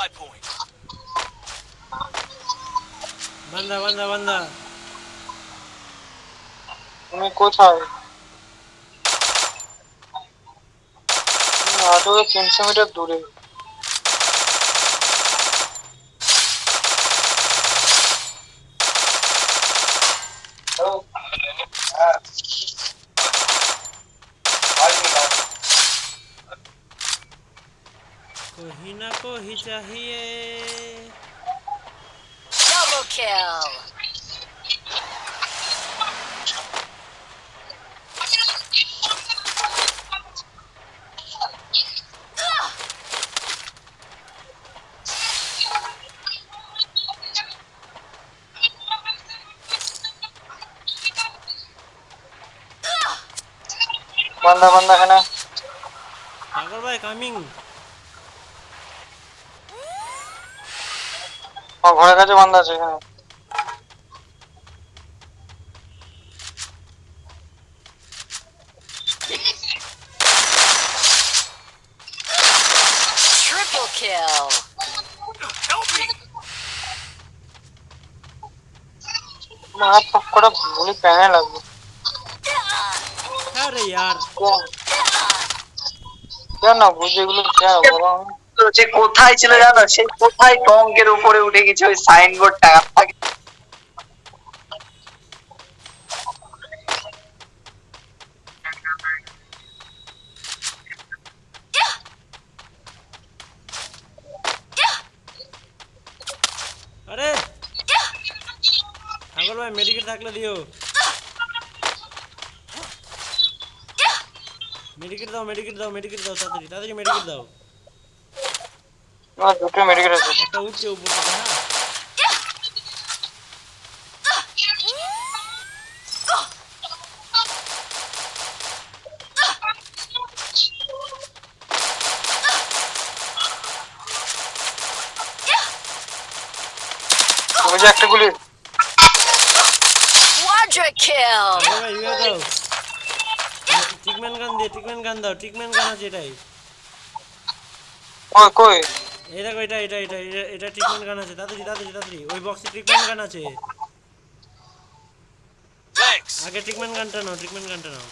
supply point. বান্দা বান্দা বান্দা তুমি কোথায়? আরও তিনশো মিটার দূরে। কহি না কহি চাহিয়ে। Double kill. বান্দা বান্দা এখানে। সাগর ভাই কামিং আমার ঘরের কাছে বান্দা আছে এখানে Triple kill. Help me! আমার হাত পাক করা গুলি প্যানে লাগবে আরে ইয়ার কেন কেন বুঝে এগুলো কেন বলো আমি? তো যে কোথায় ছিল জানো? সে কোথায় টঙ্কের উপরে উঠে গেছে ওই সাইনবোর্ড টাকা আরে! সাগর ভাই মেডিকেল থাকলে দিও। মেডিকেট দাও মেডিকেট দাও মেডিকেট দাও, তাড়াতাড়ি তাড়াতাড়ি মেডিকেট দাও। আমার দুটো মেডিকেল আছে একটা উঠছে উপর থেকে হ্যাঁ ওই যে একটা গুলি Quadra kill. সাগর ভাই ইয়ে দাও ট্রিটমেন্ট গান দিয়ে ট্রিটমেন্ট গান দাও ট্রিটমেন্ট গান আছে এটাই কই কই এই দেখো এটা এটা এটা এটা- এটা ট্রিটমেন্ট গান আছে। তাড়াতাড়ি তাড়াতাড়ি তাড়াতাড়ি। ওই বক্সে ট্রিটমেন্ট গান আছে। আগে ট্রিটমেন্ট গানটা নাও ট্রিটমেন্ট গানটা নাও।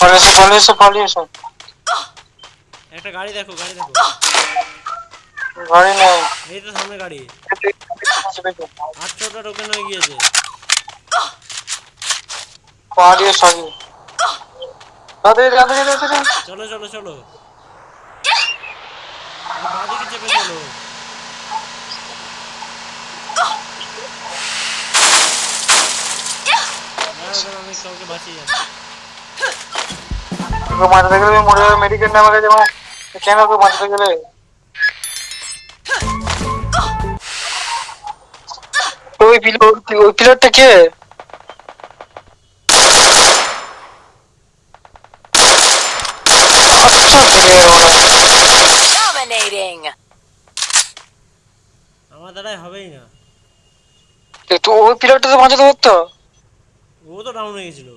পালিয়েছে পালিয়েছে পালিয়েছে একটা গাড়ি দেখো গাড়ি দেখো। গাড়ি নেই। এই তো সামনে গাড়ি। আটশোটা টোকেন হয়ে গিয়েছে। পালিয়ে সরি তাদের চলো চলো চলো। চেপে আমি কাউকে বাঁচিয়ে যাচ্ছি তোকে গেলে মরে যাবে। মেডিকেল নেওয়া গেছে কেন মাথাতে গেলে। ওই পিলার ওই পিলারটা কে আচ্ছা ফিরে এলো না। Dominating. আমার দ্বারাই হবেই না। এ তো ওই পিলারটা তো বাঁচাতে পারতো? ও তো ডাউন হয়ে গেছিল।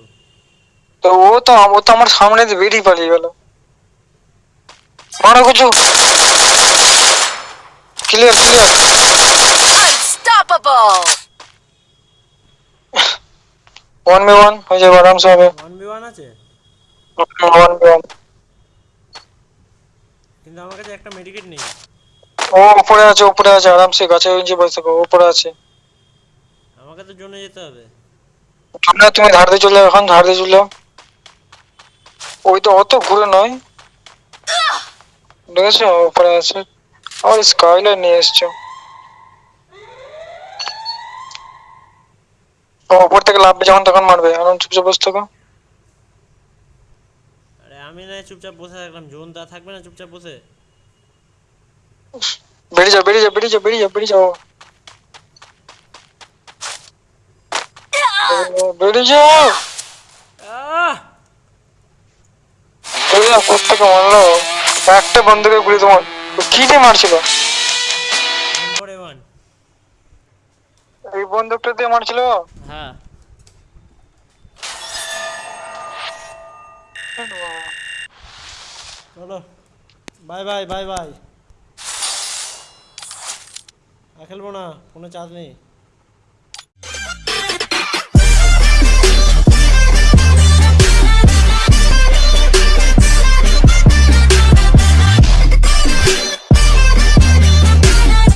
তো ও তো ও তো আমার সামনে দিয়ে বেরিয়ে পালিয়ে গেল। মারো কিছু। Clear clear Unstoppable. One B one হয়ে যাবে আরামসে হবে। ওয়ান বি ওয়ান আছে? ওয়ান বি ওয়ান কিন্তু আমার কাছে একটা মেডিকেট নেই। ও উপরে আছে উপরে আছে আরামসে গাছের নিচে বসে থাকো উপরে আছে। আমাকে তো জোনে যেতে হবে। না তুমি ধার দিয়ে চলে এখন ধার দিয়ে চলে ওই তো অত ঘুরে নয়। দেখেছ? উপরে আছে। আমার স্কাইলার নিয়ে এসছো। উপর থেকে লাভবে যখন তখন মারবে চুপচাপ বসে থাকো। আরে আমি না চুপচাপ বসে থাকলাম জোন দা থাকবে না চুপচাপ বসে? বেরিয়ে যাও বেরিয়ে যাও বেরিয়ে যাও বেরিয়ে যাও বেরিয়ে যাও। বেরিয়ে যাও। বেরিয়ে যাও কোথেকে মারলো? একটা বন্ধুকে গুলি তোমার। কি দিয়ে মারছিল? বন্দুকটা দিয়ে মারছিল? হ্যাঁ। চলো। Bye bye bye bye. আর খেলব না কোনো চার্জ নেই।